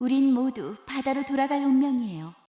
우린 모두 바다로 돌아갈 운명이에요.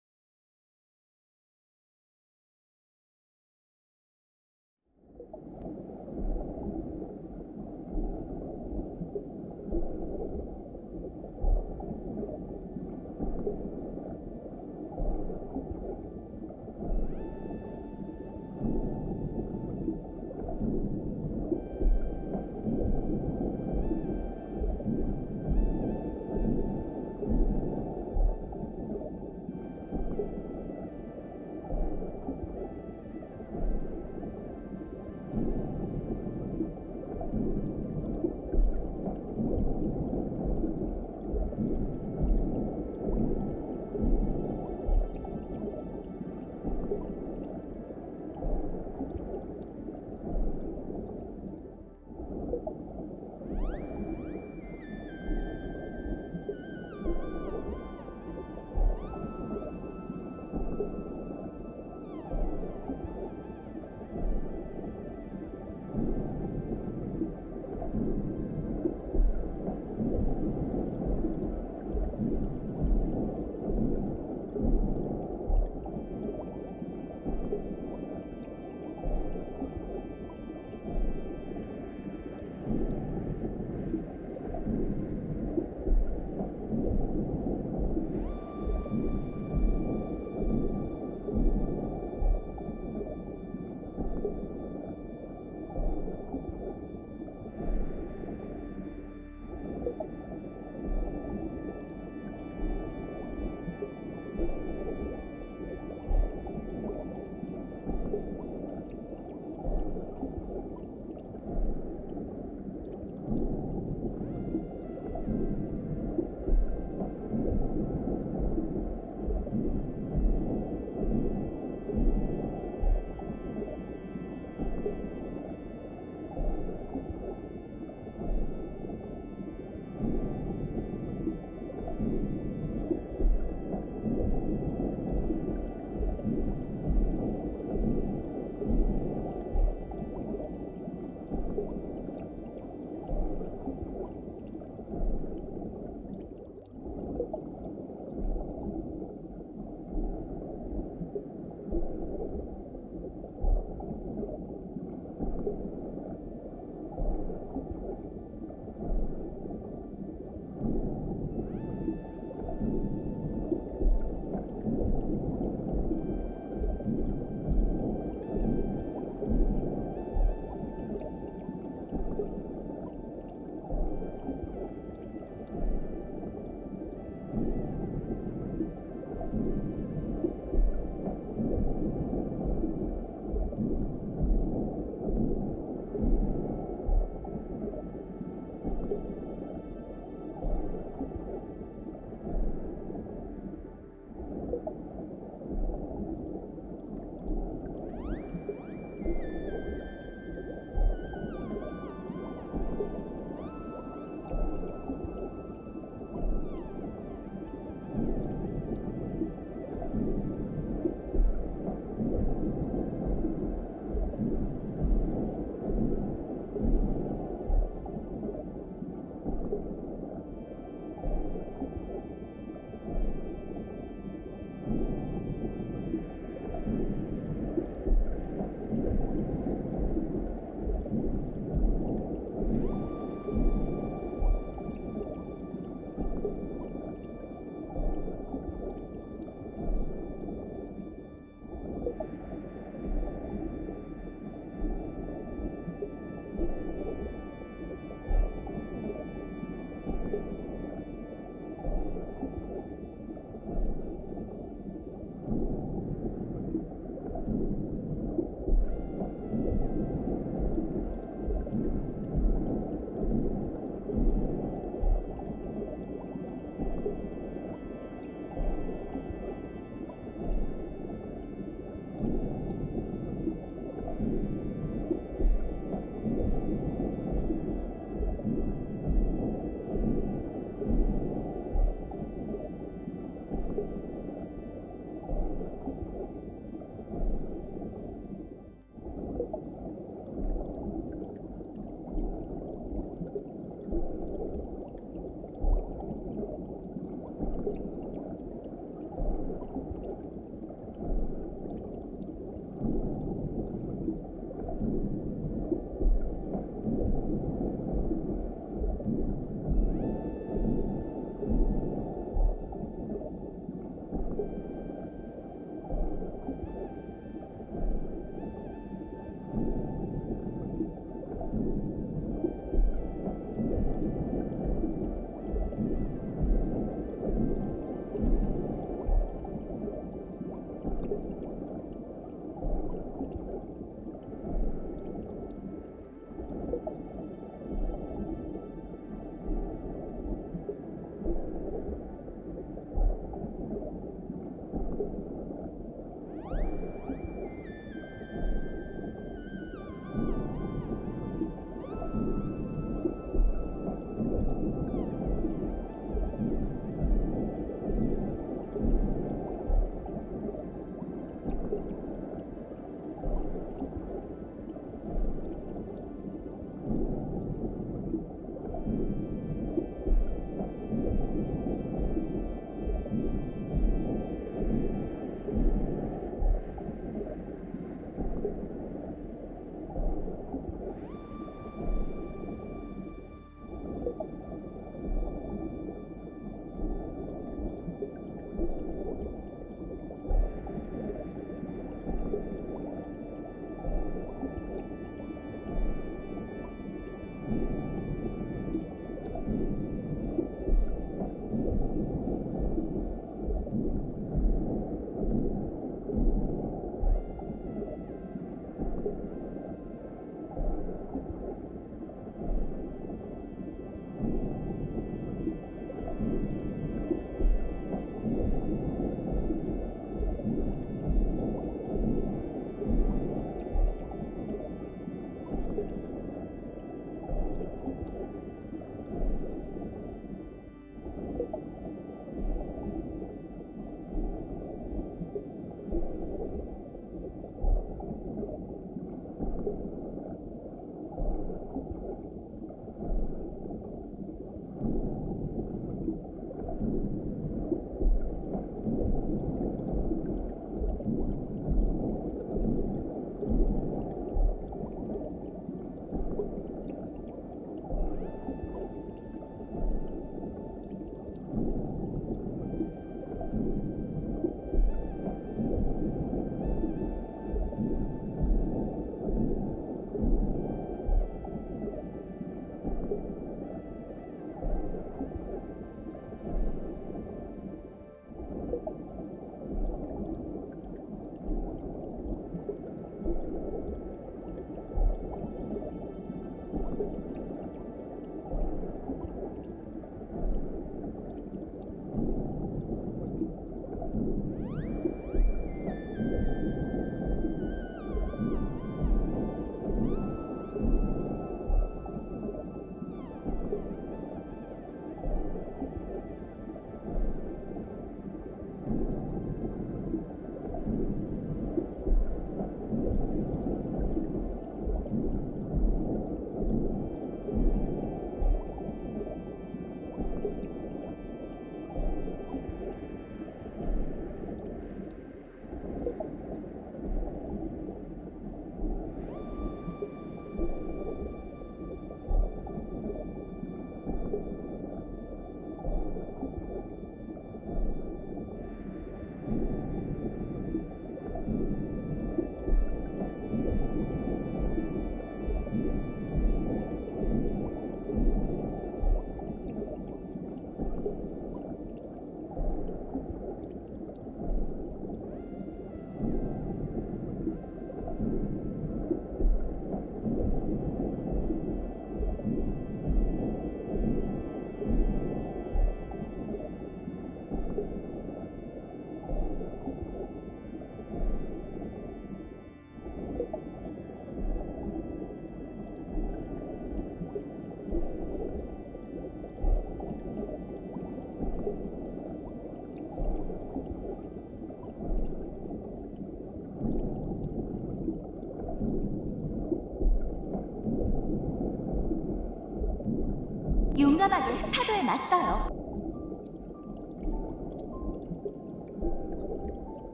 파도에 맞서요.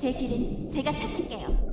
제 길은 제가 찾을게요.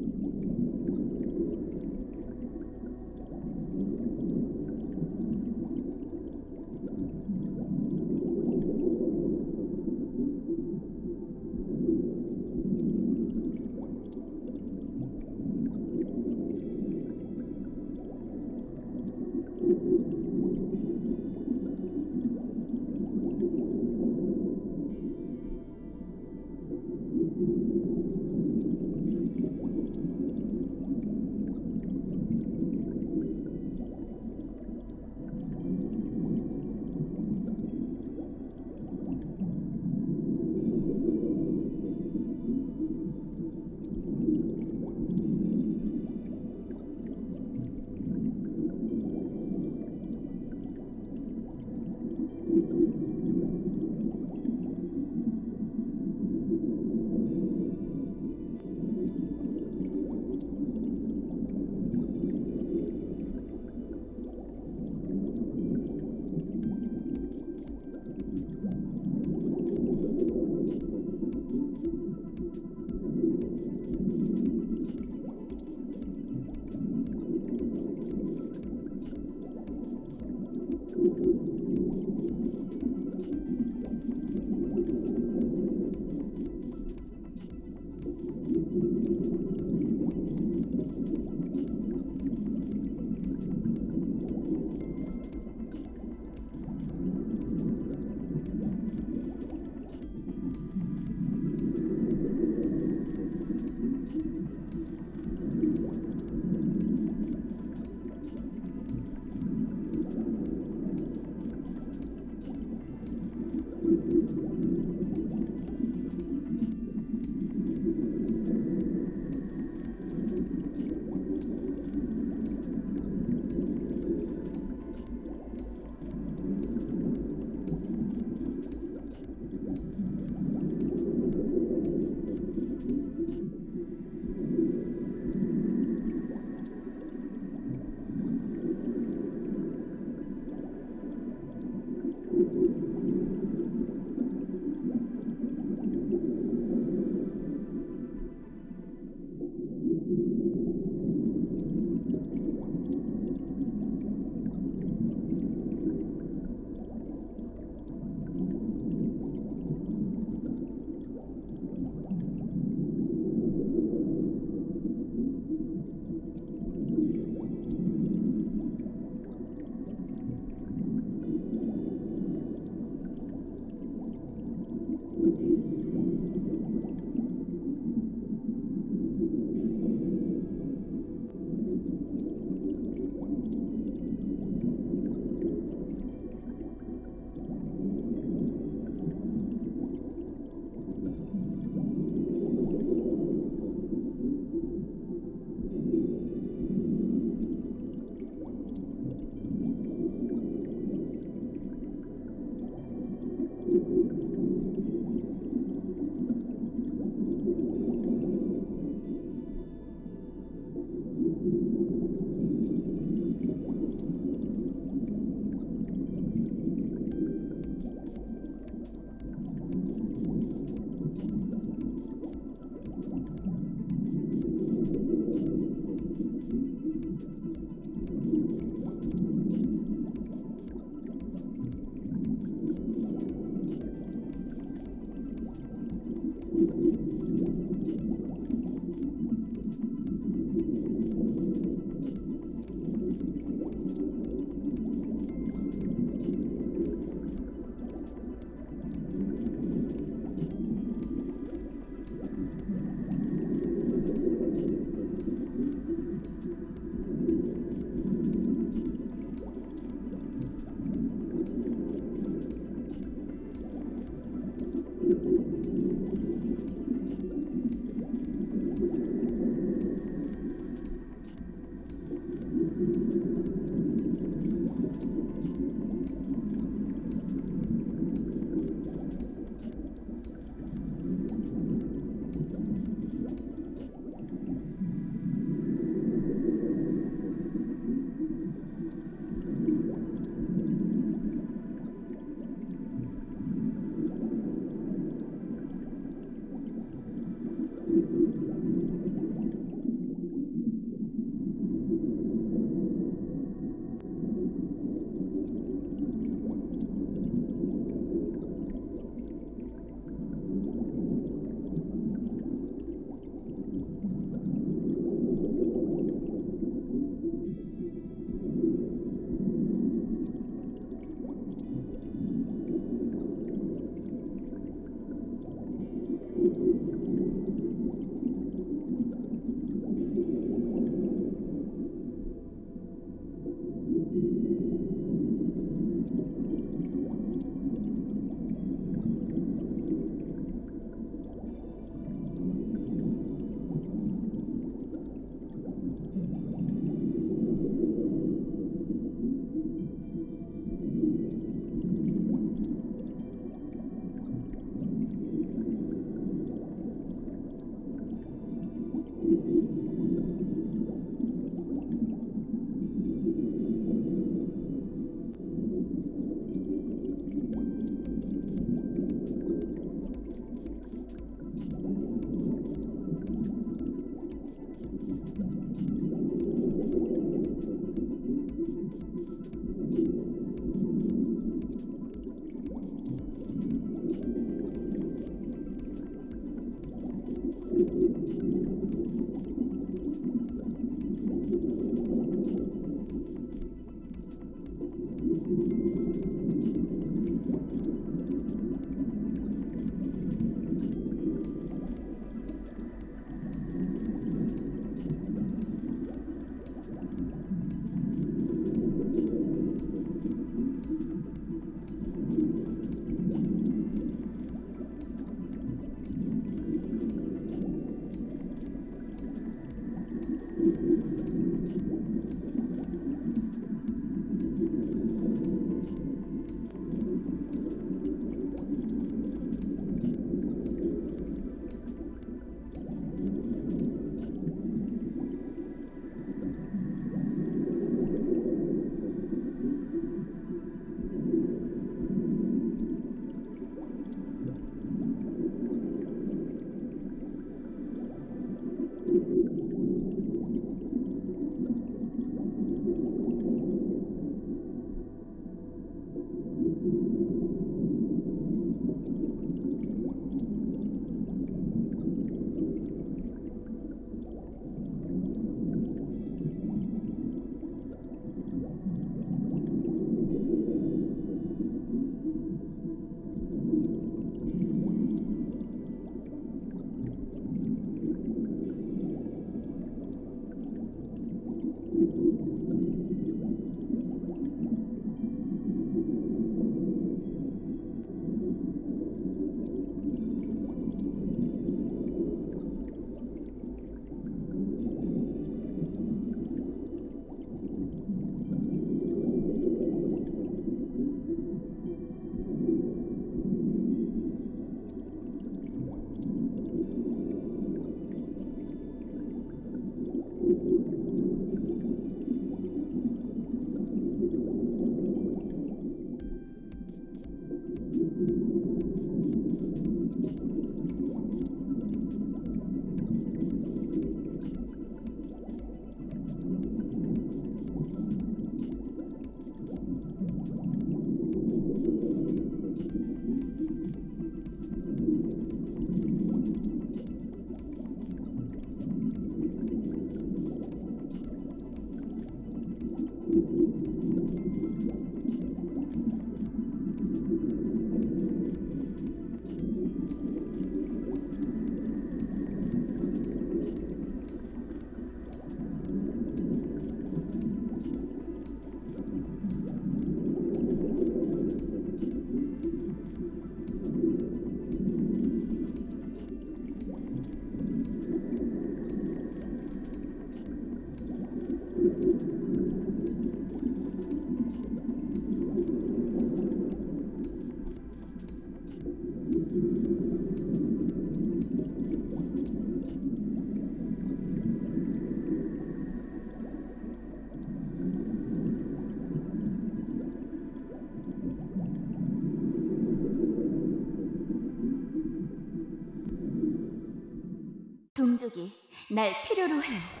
동족이 날 필요로 해.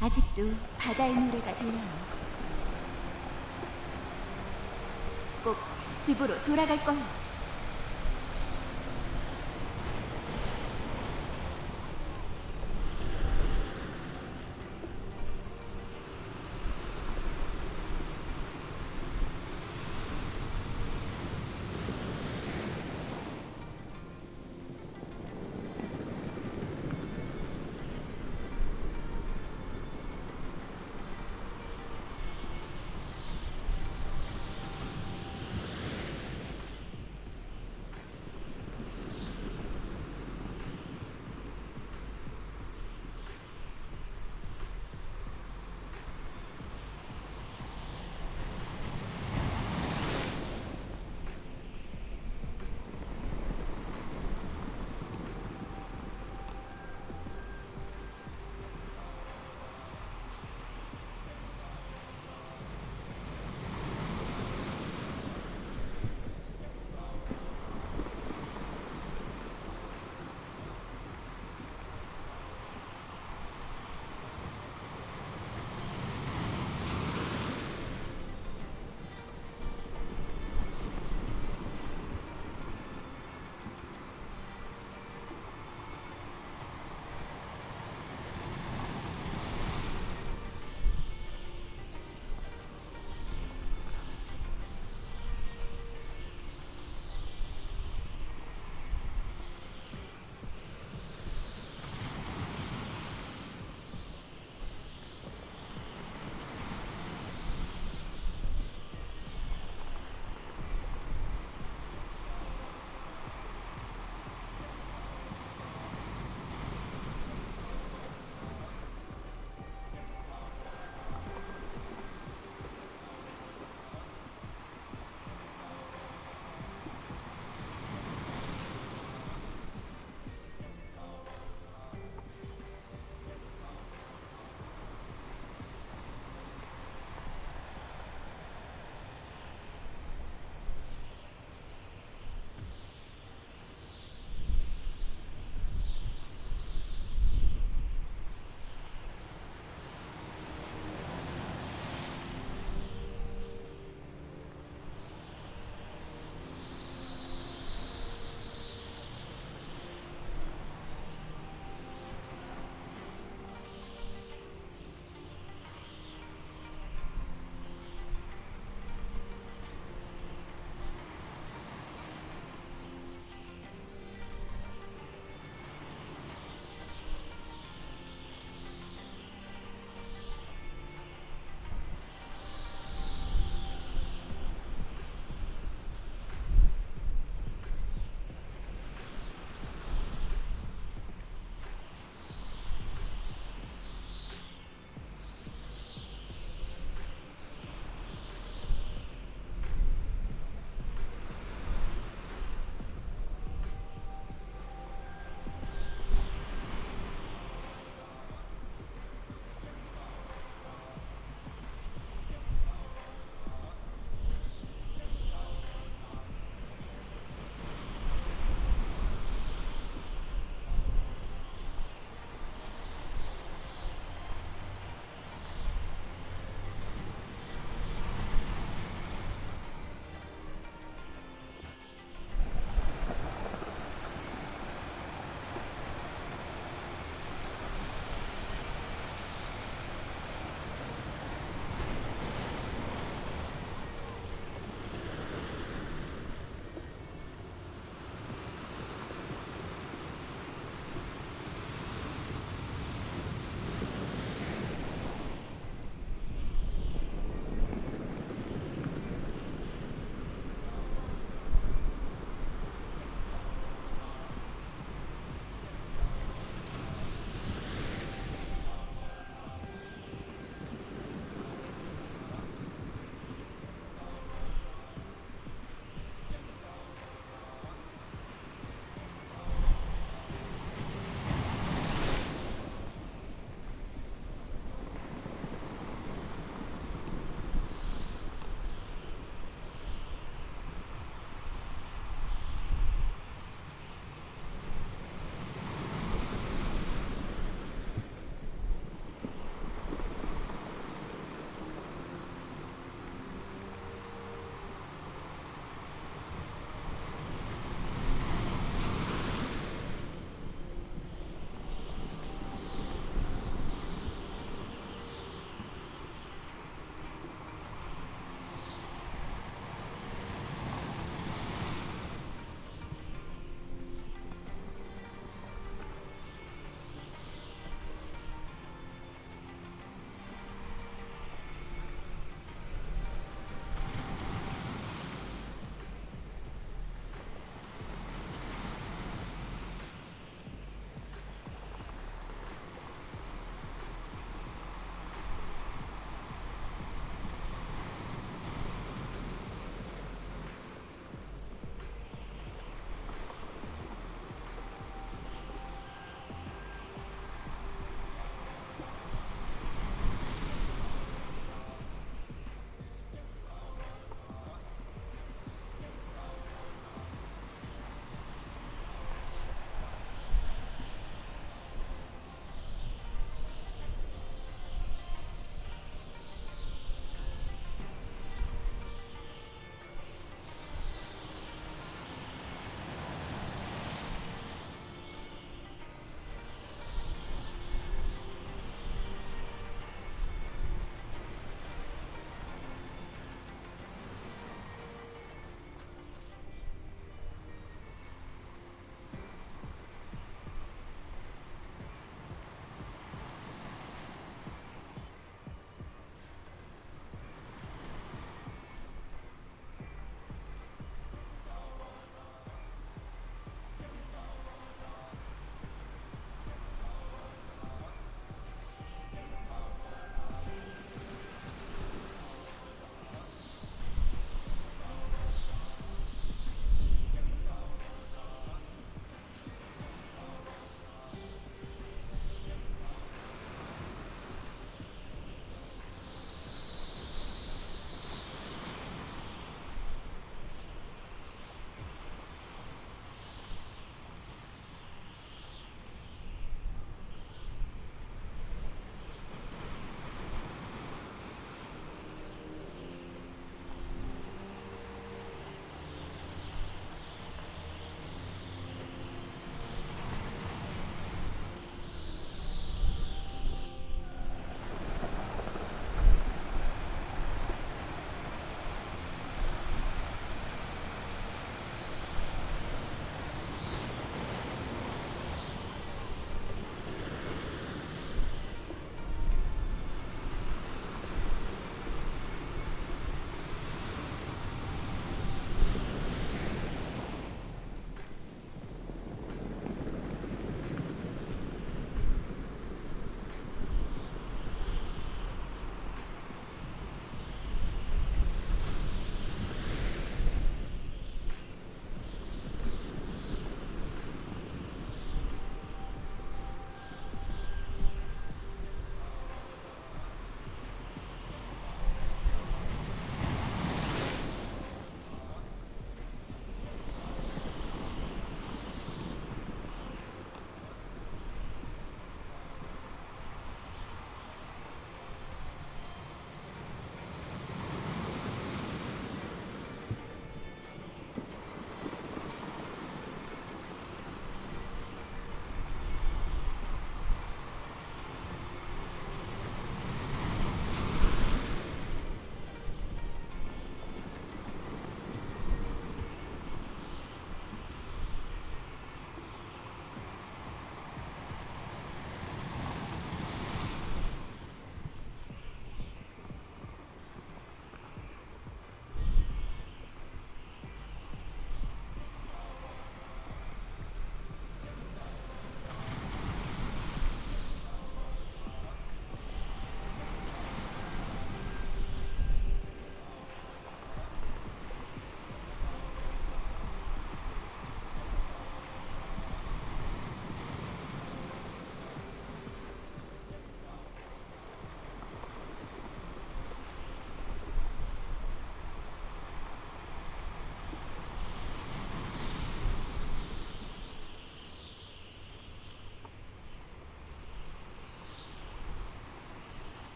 아직도 바다의 노래가 들려요. 꼭 집으로 돌아갈 거예요.